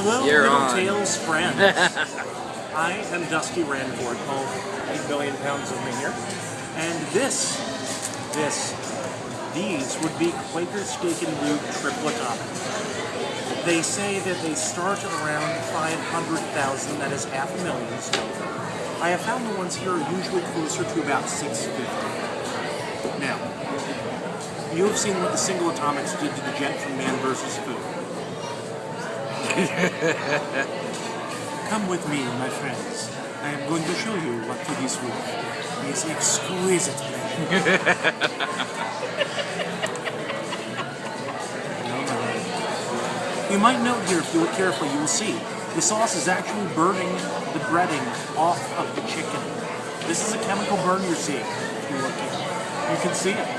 Hello, You're Little on. Tales friends. I am Dusty Randford, home 8 billion pounds of me here. And this, this, these would be Quaker Steak and Lube triple atomics. They say that they start around 500,000, that is half a million still. I have found the ones here are usually closer to about 650. Now, you have seen what the single atomics did to the jet from Man vs. Food. Come with me, my friends. I am going to show you what to this with. It's exquisite. You might note here, if you look carefully, you will see the sauce is actually burning the breading off of the chicken. This is a chemical burn you're seeing. If you look here, you can see it.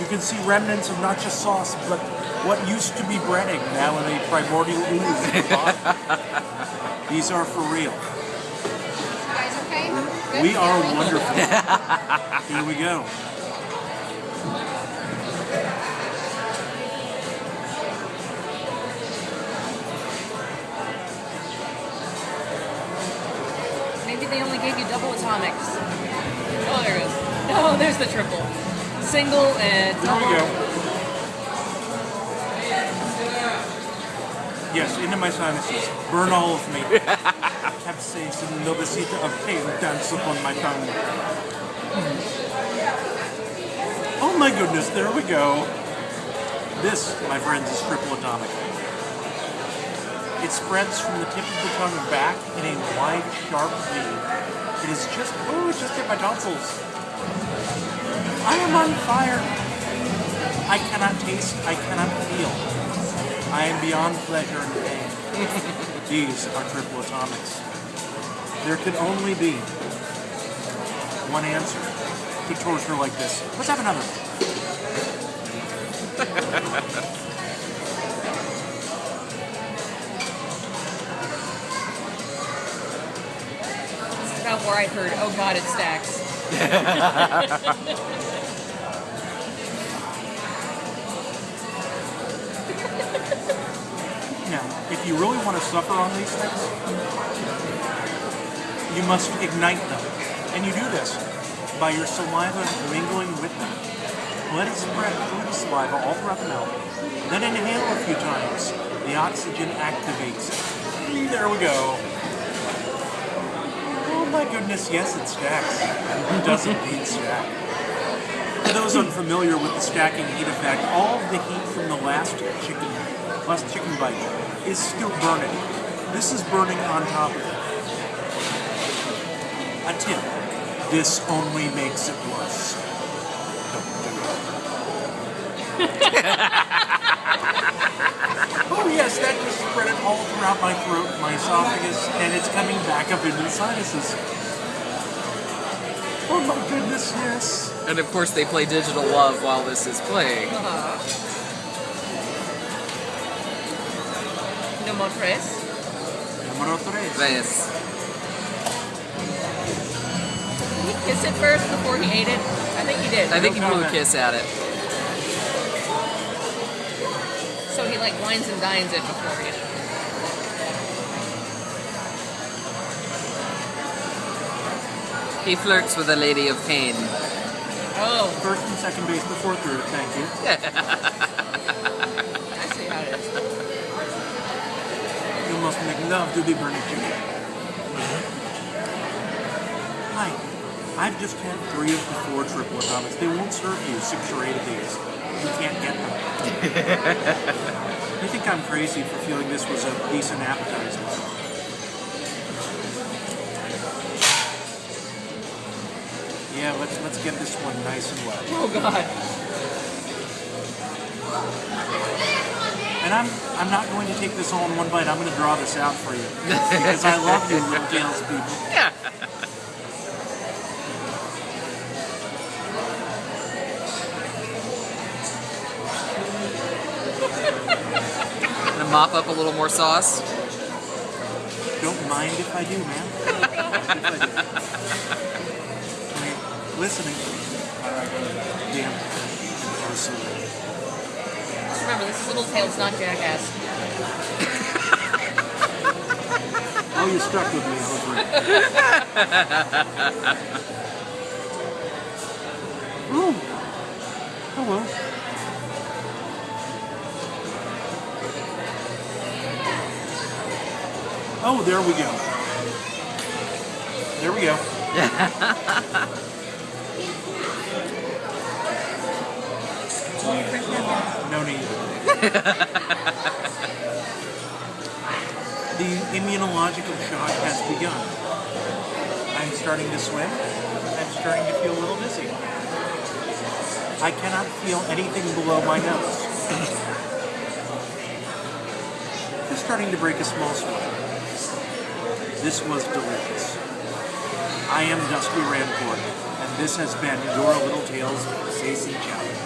You can see remnants of not just sauce, but what used to be breading now in a primordial ooze at the bottom. These are for real. You guys okay? Good? We are wonderful. Here we go. Maybe they only gave you double atomics. Oh, there it goes. No, oh, there's the triple. Single and There we double. go. Yes, into my sinuses. Burn all of me. Capsaicin, novacita of pain dance upon my tongue. Oh my goodness, there we go. This, my friends, is triple atomic. It spreads from the tip of the tongue back in a wide, sharp V. It is just, oh, it just hit my tonsils. I am on fire. I cannot taste, I cannot feel. I am beyond pleasure and pain. These are triple atomics. There can only be one answer to torture like this. Let's have another. This is about where I heard, oh god, it stacks. if you really want to suffer on these things, you must ignite them. And you do this by your saliva mingling with them. Let it spread through the saliva all throughout the mouth. Then inhale a few times. The oxygen activates it. There we go. Oh my goodness, yes, it stacks. Who does indeed stack. For those unfamiliar with the stacking heat effect, all of the heat from the last chicken, last chicken bite is still burning. This is burning on top of it. A tip. This only makes it worse. oh yes, that just spread it all throughout my throat, my esophagus, and it's coming back up into the sinuses. Oh my goodness, yes. And of course, they play Digital Love while this is playing. Uh, no more tres. Número tres. This. Did he kiss it first before he ate it? I think he did. I think he No blew a kiss at it. So he like wines and dines it before he ate it. He flirts with a lady of pain. Oh, First and second base before third, thank you. I see how it is. You must make love to the burning chicken. Hi, I've just had three of the four triple atomics. They won't serve you six or eight of these. You can't get them. you think I'm crazy for feeling this was a decent appetizer? Yeah, let's let's get this one nice and wet. Oh god. And I'm I'm not going to take this all in one bite. I'm going to draw this out for you because I love you, little Gales people. Yeah. Gonna mop up a little more sauce. Don't mind if I do, man. if I do. Okay, listening. All right. Damn. Just remember, this is Little Tails, not Jackass. Oh, you stuck with me, Hopper. Ooh. Oh well. Oh, there we go. There we go. The immunological shock has begun. I'm starting to swim. I'm starting to feel a little dizzy. I cannot feel anything below my nose. Just starting to break a small sweat. This was delicious. I am Dusty Rancourt, and this has been your Little Tales Stacey Chow.